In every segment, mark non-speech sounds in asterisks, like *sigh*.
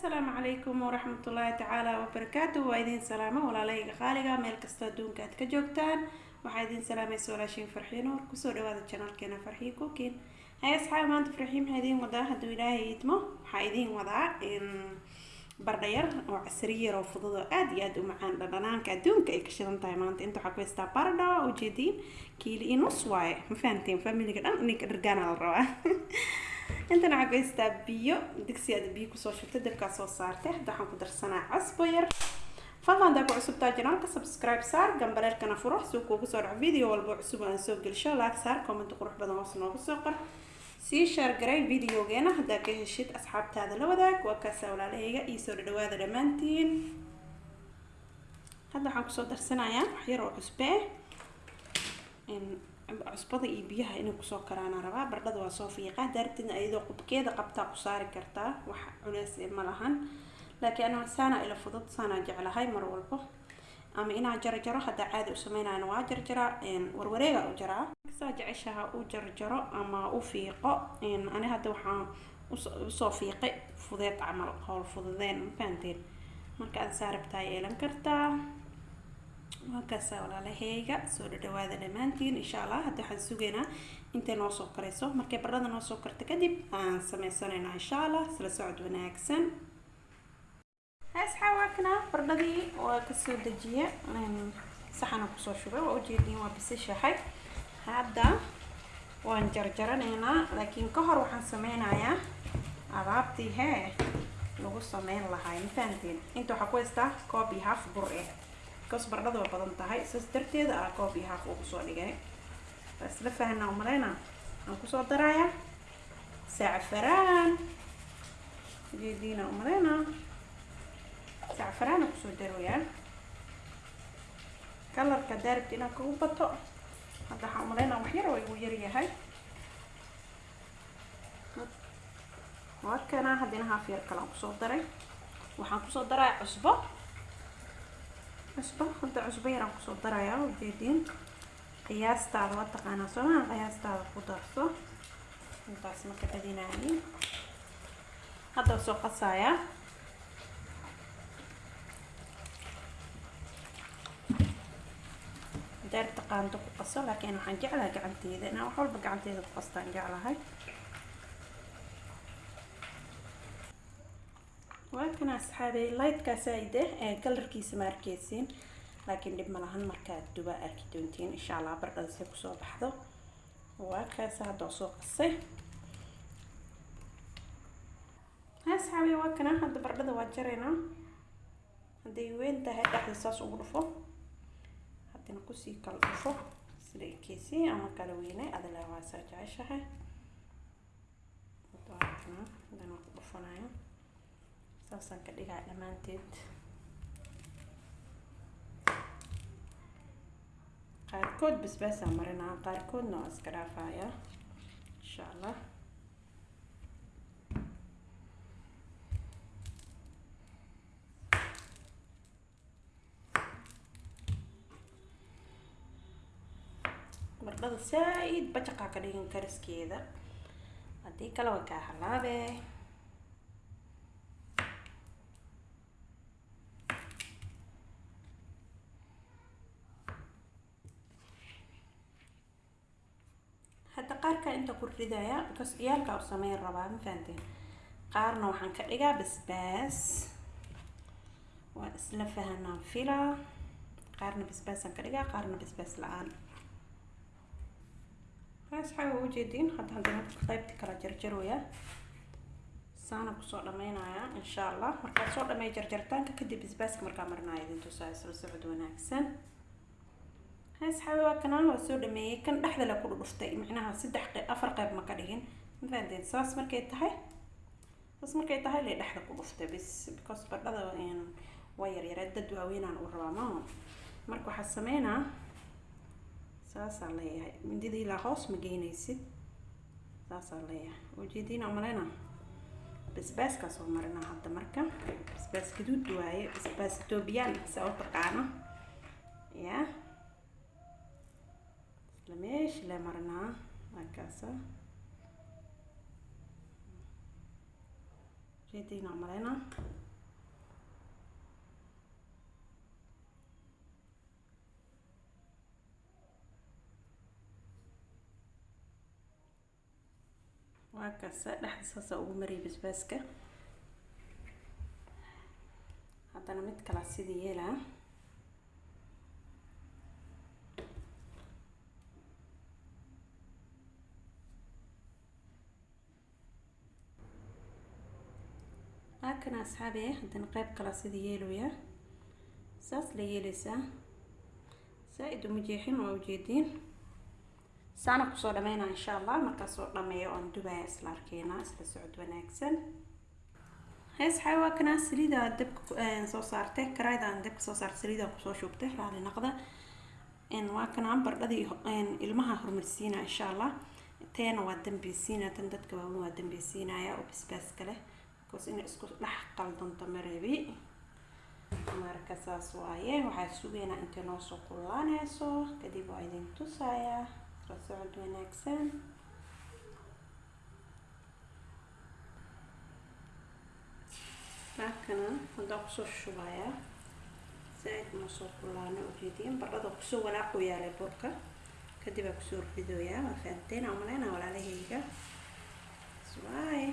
asalaamu calaykum waraxmatullaahi tacaala wabarakaatu waa idin salaamo walaalayga qaaliga meel kastoo adduunka aad ka joogtaan. Waxaa idin salaamaysa walaashiin farxiin nuur ku soo dhawaada janaalkeena farxiin cookin hay asxaabi maanta farxiin maxaa idiin wadaa? Hadduu ilaahay idmo waxaa idiin wadaa bardhayar oo casri yar oo fudud oo aada iyo aada u macaan dhadhanaanka adduunka ay ka shidan tahay. Maanta inta waxaa ku haystaa bardha ujeediin kiili iyo nus waaye ma fahanteen familiga dhan ninka dhargaana la rabaa *laughs* intan waxaa ku haystaa biyo digsi aad biyo ku soo shubtay dabkaa soo saartay hadda waxaan ku darsanaa casbo yar. Fadlan hadaa ku cusubtaa janaalka subscribe saar gambaleelkana furo suu kuugu soo dhaco video walba cusub aan soo gelsho laag saar comment qurux badan hoos noogu soo qor. Sii shaar garay videogeena haddaa ka heshid asxaabtaada la wadaag waa kaasaa walaalahayga iyo soo dhadhawaada dhammaantiin. Hadda waxaan ku soo darsanayaa wax oo cusbe cusbada iyo biyaha inay ku soo karaana rabaa bardhada waa soo fiiqaa daartidna iyadoo qubkeeda qabtaa ku saari kartaa wax culeys ma lahan. Laakiin anaa saana ila fudud saanaa jeclahay mar walbo. Ama inaa jarjaro haddaa caadi u sameynayana waa jarjaraa warwareega u jaraa. Saa jeceshaha u jarjaro ama u fiiqo ani hadda waxaan u soo fiiqay fudeed camal howl fududeen ma marka aad saa rabtaa yeelan kartaa waa kaasaa walaalaheyga soo dhadhawaada dhammaantiin insha allah hadda waxaan sugaynaa intay noo soo karayso. Markay bardhada noo soo karto kadib aan sameysanaynaa insha allah isla socod wanaagsan. Asxaawaakna bardhadii waa ka soo dejiye saxana ku soo shubay waa ujeediin waa bisishahay hadda waan jarjaranaynaa laakiin ka hor waxaan sameynayaa alaabtii hee lagu sameyn lahaa ma fahanteen inta waxaa ku haystaa koob iyo half bur eh bikaas bardhada waa badan tahay saas darteeda ah koob iyo half ugu soo dhigay waa isla fahanaa umaleyna aan ku soo darayaa sacfaraan ujeediina umaleyna sacfaraana ku soo daroyaa kalarka daaribta inaan kagu bato hadda waxaan umaleynaa wax yar oo igu yaryahay waa kana haddina haaf yar kale aan ku soo daray waxaan ku soo daraya cusbo cusbo hadda cusbo yar aan ku soo darayaa ujeediin qiyaastaada waa taqaanaa soomaa qiyaastaada ku darso. Intaas marka badinaayi hadda soo qasayaa qaando ku qaso laakiin waxaan jeclahay gacanteeda. Inaan wax walba gacanteeda ku qastaan jeclahay waa kana asxaabey lightkaasa ide ee kalarkiisa ma arkeysiin laakiin dhib ma lahan markaad duba arki doontiin insha allah bardhada si ku soo baxdo. Waa kaasa soo qasay asxaabey waa hadda bardhada waa jaraynaa hadday weyn tahay dhexda saas ugu dhufo. Hadina ku sii kala dhufo sida ekeysii ama kala weynay adala waasaa jeceshahay. Hadana ku dhufanayo saasaan ka dhigaa dhammaanteed qaarkood basbaasaan marinaa qaarkoodna waa iska dhaafaya insha allah bardhada saa-id bajaqaa ka dhigan kariskeeda haddii kale waa kaa halaabe hadda qaarkaa inta ku ridaya because ciyaalkaa u sameyn rabaa ma fahanteen. Qaarna waxaan ka dhigaa basbaas. Waa isla fahanaan filaa qaarna basbaasaan ka dhigaa qaarna basbaas la'aan. Asxaabi waa ujeediin hadda haddana qaybta kala jarjarooya. Saana ku soo dhameynayaa insha allah. Markaad soo dhameey jarjartaanka kadib basbaaska markaa marinaya idin tusaa isla socod wanaagsan asxaabi waa kanaan waa soo dhameeyey kan dhexda la ku dhuftay micnaha saddex afar qeyb ma ka dhigin ma fahanteen saas markay tahay saas markay tahay lee dhexda ku dhuftay bis because bardhada waa yaryareed dad waaweynaan u rabaa maaha marka waxaa sameynaa saasaa leeyahay mindida ilaa hoos ma geynaysid saasaa leeyahay ujeediina umaleyna basbaaskaas oo marinaa hadda marka. Basbaas gaduud waaye basbaas etoobiyaan saa u taqaano ya isla meesha le marinaa markaasa jeediina maleyna waa kaasa dhexda saasa ugu mariyay basbaaska haddana mid kala sida yeelaa haakana asxaabi haddana qeyb kala sida yeelaya saas la yeeleysaa. Saa-id uma jeexin waa ujeediin saana ku soo dhameynaa insha allah markaasoo dhameeyo oon dubaya isla arkeenaa isla socod wanaagsan. Xaa waa kanaa saliida dabka soo saartay. Karaayda aan dabka soo saartay saliida ku soo shubtay raali naqda. Waa kanaa bardhadii ilmaha horumarsiina insha allah. Teena waa dambeysiina tan dadka waaweyn waa dambeysiinaya oo basbaaska leh bcause inay isku dhex qaldanto mareebi. Marka saas waaye waxaa sugeynaa intay noo soo kullaaneyso kadib waa idin tusayaa isla socod wanaagsan halkana haddaan ku soo shubayaa zaaid ma soo kullaano ujeediin bardhada ku soo walaaqu yaalay burka kadib aa ku soo ridooyaa waa fahanteen aan maleyna walaalahayga waaye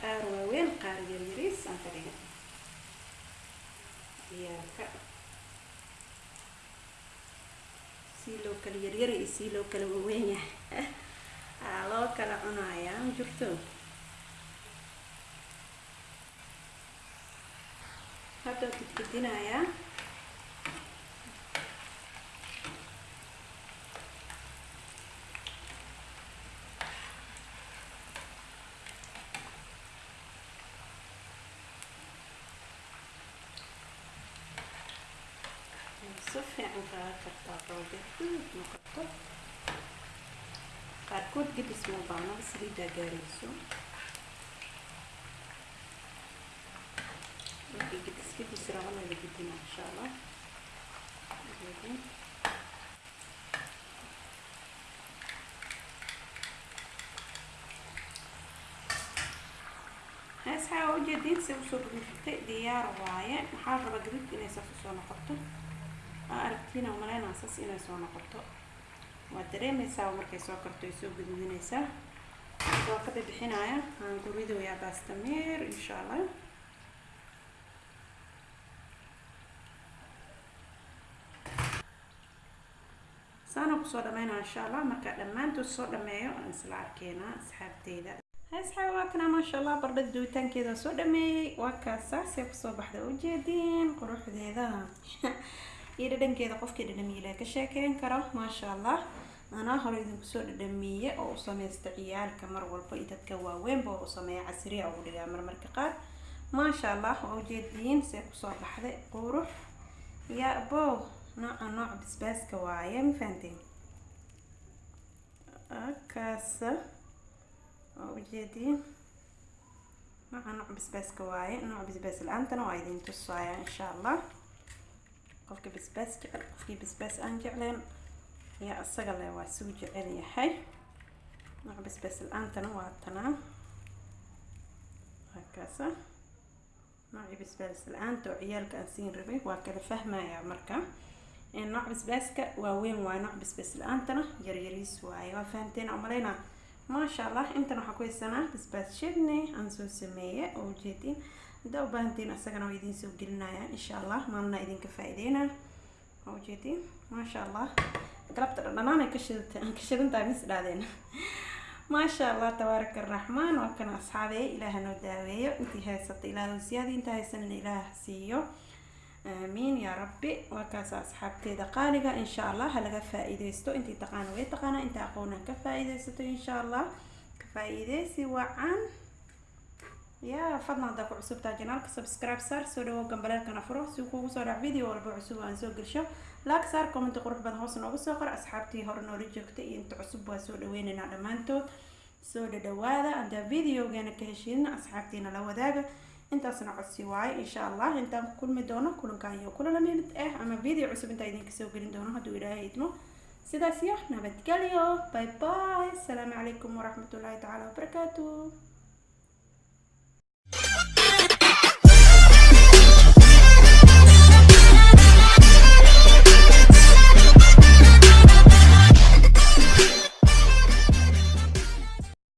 qaar waaweyn qaar ciyaalka sii loo kala yaryara iyo sii loo kala waaweyn yahay aa loo kala cunayaa ma jirto hadda gidgidinayaa si fiican qaadan kartaa rooga guud noqoto qaarkood gedis ma baanaba saliidaa gaarayso markii gedis gedis rabana la gedina insha allah heesxaa ujeediin si u soo gudufitay diyaar waaye maxaa raba gadudka inay noqoto aragtiina umaleynaa saas inay soo noqoto waa dareemeysaa markay soo karto ay soo gududineysaa waa ka bixinaya aan guridoyaa baastamiir insha allah saana ku soo dhameynaa insha allah markaa dhammaantood soo dhameeyo aan isla arkeenaa asxaabteyda asxaab waa maasha allah bardhada duwitaankeeda soo dhameeyey waa kaasaasee ku soo baxda ujeediin quruxdeeda iyo dhadhankeeda qofkii dhadhamiile ka sheekeyn karo maasha allah anaa hore idinku soo dhadhamiye oo u sameysta ciyaalka mar walba iyo dadka waaweynba oo u sameeya casriya ugu dhigaa marmarka qaar. Maasha allah waa ujeediin see ku soo baxday qurux ya bo nooca nooc basbaaska waaye ma fahanteen? Kaasa waa ujeediin nooca nooc basbaaska waaye nooc basbaas la'aantana waa idin tusaaya insha allah qofka basbaas jecel qofkii basbaas aan jecleen ayaa isaga le waa suu jecel yahay. Nooc basbaas la'aantana waa tanaa. Waakaasa noocii basbaas la'aanta oo ciyaalka aan siin rabay waa kala fahmaya marka. Nooc basbaaska waaweyn waaye nooc basbaas la'aantana yaryariis waaye. Waa fahamteen umaleyna maasha allah intan waxaa ku haysanaa basbaas shidney aan soo sameeye oo ujeedin haddaa u baahantiin isagana waa idiin soo gelinaya insha allah maalna idinka faa-ideyna waa ujeedin maasha allah galabta dhadhanaan ay ka shidata aan ka shidan tahay mis dhaadeen maasha allah tabaaraka araxmaan waa kana asxaabeeye ilaaha noo daaweeyo. Intii haysata ilaahu siyaada inta haysanina ilaah siiyo. Aamiin yaa rabbi. Waa asxaabteeda qaaliga insha allah halaga faa-iideysto intii taqaana way taqaana inta aqoona ka faa-iideysato insha allah ka faa-iideysi wacan ya fadlan haddaa ku cusubtaa janaalka subscribe saar soo dhawow gambaleelkana furo si kuugu soo dhac video walba cusub aan soo gelsho laag saar comment qurux badan hoos noogu soo qor asxaabtii hore noola joogtay iyo inta cusub waa soo dhaweynaynaa dhammaantood soo dhadhawaada haddaa videogeena ka heshiina asxaabtiina la wadaaga intaasna codsi waaye insha allah intaan ku kulmi doono kulankan iyo kulana mid ah ama video cusub intaa idinka soo gelin doono hadduu ilaahay idmo sidaas iyo nabadgelyo bye bye asalaamu calaykum waraxmatullaahi tacaala wabarakaatu